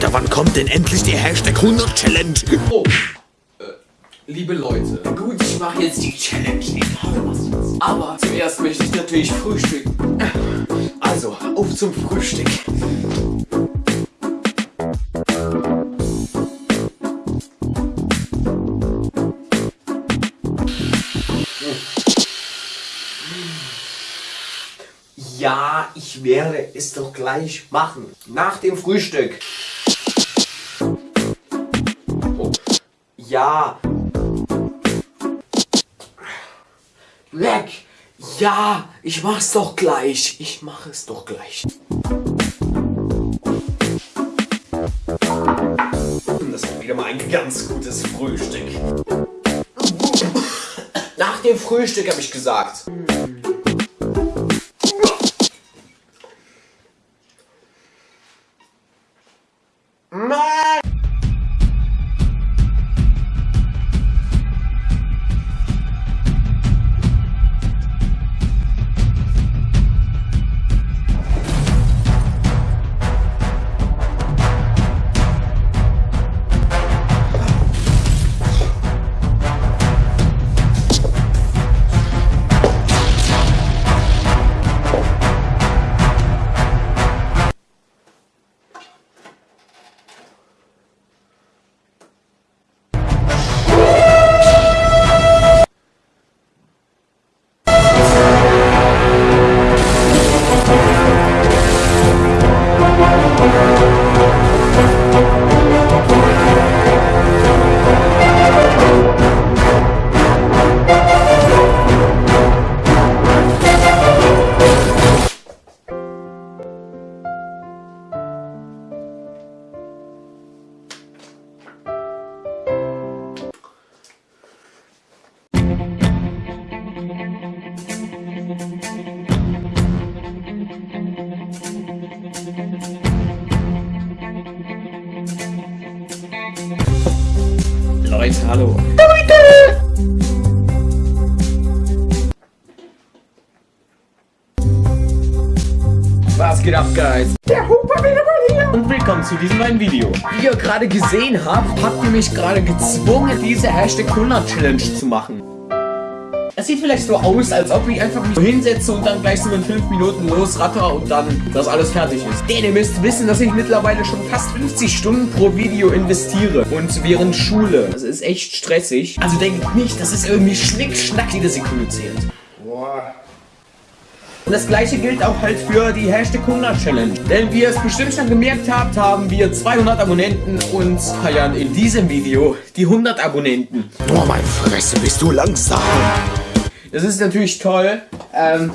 Alter, wann kommt denn endlich die Hashtag 100 Challenge? Oh, äh, liebe Leute, gut, ich mache jetzt die Challenge, egal was jetzt. Aber zuerst möchte ich natürlich frühstücken. Also, auf zum Frühstück. Ja, ich werde es doch gleich machen. Nach dem Frühstück. Ja. Weg. Ja, ich mach's doch gleich. Ich mach es doch gleich. Das ist wieder mal ein ganz gutes Frühstück. Nach dem Frühstück habe ich gesagt. Leute, hallo. Was geht ab, Guys? Der Huber wieder mal hier. Und willkommen zu diesem neuen Video. Wie ihr gerade gesehen habt, habt ihr mich gerade gezwungen, diese Hashtag 100 Challenge zu machen. Es sieht vielleicht so aus, als ob ich einfach mich so hinsetze und dann gleich so in 5 Minuten losratter und dann das alles fertig ist. Denn ihr müsst wissen, dass ich mittlerweile schon fast 50 Stunden pro Video investiere. Und während Schule. Das ist echt stressig. Also denkt nicht, das ist irgendwie Schnick-Schnack jede Sekunde zählt. Boah. Und das gleiche gilt auch halt für die Hashtag 100 Challenge. Denn wie ihr es bestimmt schon gemerkt habt, haben wir 200 Abonnenten und feiern in diesem Video die 100 Abonnenten. Boah, mein Fresse, bist du langsam. Das ist natürlich toll. Ähm,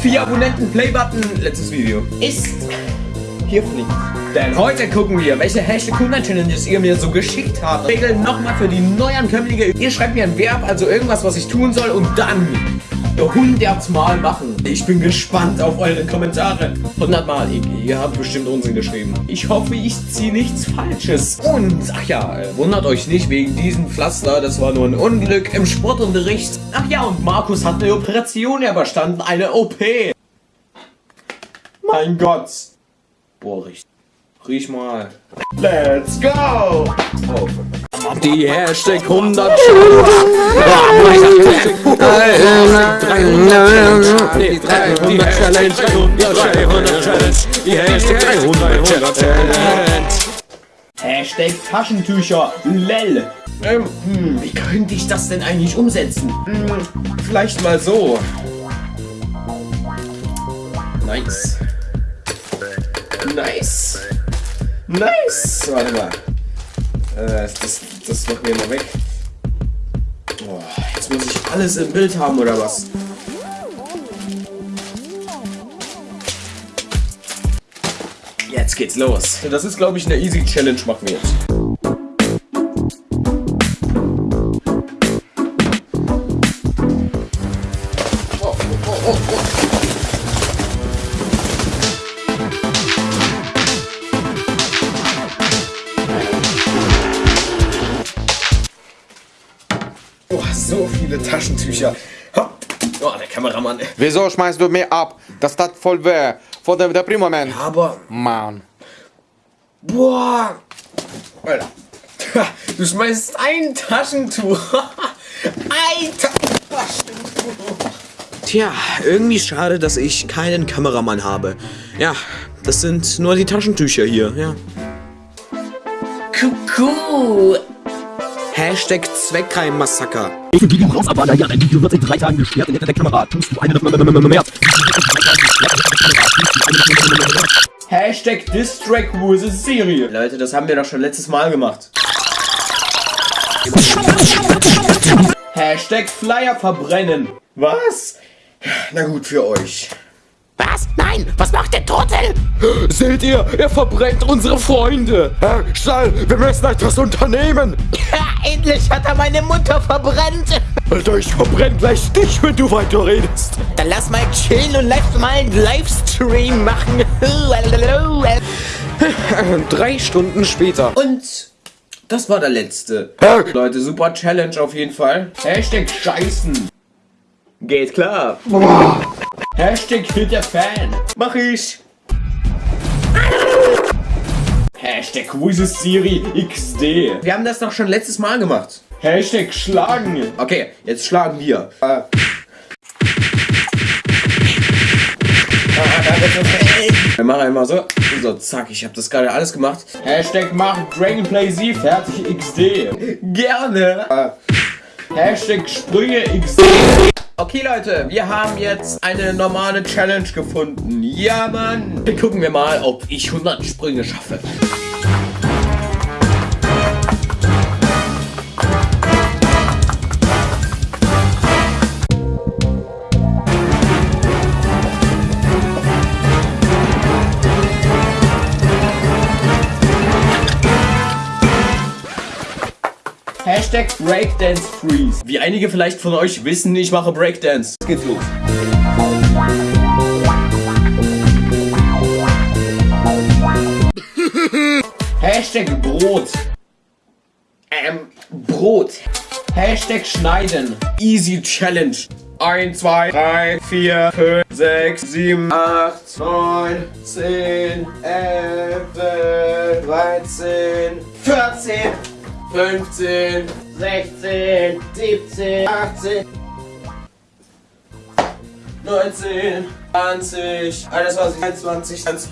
vier Abonnenten, Playbutton, letztes Video. Ist hier fliegt. Denn heute gucken wir, welche Hashtag 100 Challenges ihr mir so geschickt habt. Regeln nochmal für die Neuankömmlinge. Ihr schreibt mir ein Verb, also irgendwas, was ich tun soll und dann 100 Mal machen. Ich bin gespannt auf eure Kommentare. 100 Mal, ihr, ihr habt bestimmt Unsinn geschrieben. Ich hoffe, ich ziehe nichts Falsches. Und, ach ja, äh, wundert euch nicht wegen diesem Pflaster, das war nur ein Unglück im Sportunterricht. Ach ja, und Markus hat eine Operation überstanden, eine OP. Mein Gott. Boah, riech, riech mal. Let's go! Oh. Die Hashtag 100 Nee, 300 Challenge, 300 Challenge, die Hashtag 300 Challenge. Hashtag Taschentücher, lel. Ähm, hm, wie könnte ich das denn eigentlich umsetzen? Hm, vielleicht mal so. Nice. Nice. Nice. Warte mal. Äh, das, das machen wir mal weg. Oh, jetzt muss ich alles im Bild haben, oder was? Jetzt geht's los. Das ist, glaube ich, eine Easy Challenge machen wir jetzt. Viele Taschentücher. Oh, der Kameramann. Wieso schmeißt du mir ab? Das tat voll weh. Vor dem Deprimament. Aber Mann. Boah. Alter. Du schmeißt ein Taschentuch. ein Taschentuch. Tja, irgendwie schade, dass ich keinen Kameramann habe. Ja, das sind nur die Taschentücher hier, ja. Kuckuck. Hashtag Zweckreim-Massaker. Ich Video raus, aber naja, dein Video wird in drei Tagen gesperrt hinter der Kamera. Tust du eine mehr? Hashtag Distrack vs. Serie. Leute, das haben wir doch schon letztes Mal gemacht. Hashtag Flyer verbrennen. Was? Na gut, für euch. Was? Nein, was macht der Turtle? Seht ihr, er verbrennt unsere Freunde. Herr Stall, wir müssen etwas unternehmen. Ja, endlich hat er meine Mutter verbrannt. Alter, ich verbrenne gleich dich, wenn du weiter redest. Dann lass mal chillen und lass mal einen Livestream machen. Drei Stunden später. Und das war der letzte. Herr Leute, super Challenge auf jeden Fall. Hashtag Scheißen. Geht klar. Hashtag Hit der Fan. Mach ich. Hashtag Quizzes Siri XD. Wir haben das doch schon letztes Mal gemacht. Hashtag Schlagen. Okay, jetzt schlagen wir. Äh. Wir machen einmal so. So, zack, ich habe das gerade alles gemacht. Hashtag macht Dragonplay Sie fertig XD. Gerne. Äh. Hashtag Sprünge XD. Okay Leute, wir haben jetzt eine normale Challenge gefunden. Ja Mann. Gucken wir mal, ob ich 100 Sprünge schaffe. Breakdance Freeze. Wie einige vielleicht von euch wissen, ich mache Breakdance. Jetzt geht's los. Hashtag Brot. Ähm, Brot. Hashtag Schneiden. Easy Challenge. 1, 2, 3, 4, 5, 6, 7, 8, 9, 10, 11, 13, 14, 15, 16, 17, 18, 19, 20, 21, 22, 23.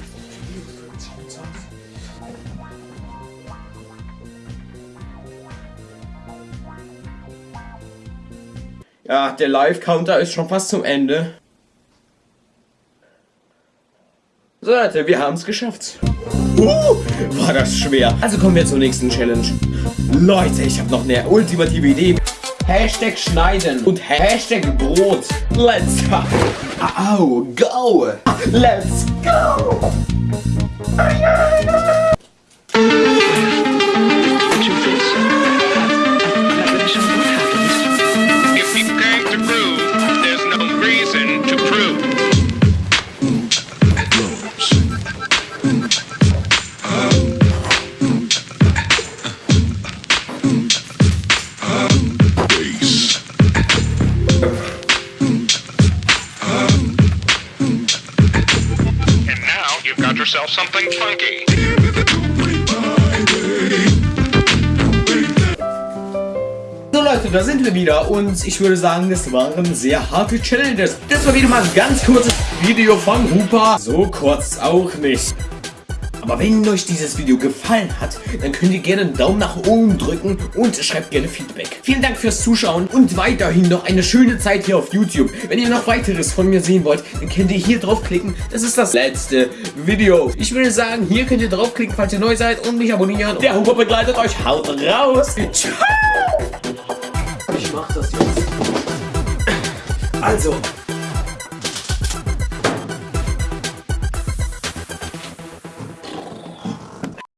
Ja, der Live-Counter ist schon fast zum Ende. So Leute, wir haben es geschafft. Uh, war das schwer. Also kommen wir zur nächsten Challenge. Leute, ich habe noch eine ultimative Idee. Hashtag schneiden und Hashtag Brot. Let's go. Let's go. Something funky. So Leute, da sind wir wieder und ich würde sagen, das waren sehr harte Challenges. Das war wieder mal ein ganz kurzes Video von Hupa. So kurz auch nicht. Aber wenn euch dieses Video gefallen hat, dann könnt ihr gerne einen Daumen nach oben drücken und schreibt gerne Feedback. Vielen Dank fürs Zuschauen und weiterhin noch eine schöne Zeit hier auf YouTube. Wenn ihr noch weiteres von mir sehen wollt, dann könnt ihr hier draufklicken. Das ist das letzte Video. Ich würde sagen, hier könnt ihr draufklicken, falls ihr neu seid und mich abonnieren. Der Huber begleitet euch. Haut raus. Ciao. Ich mach das jetzt. Also,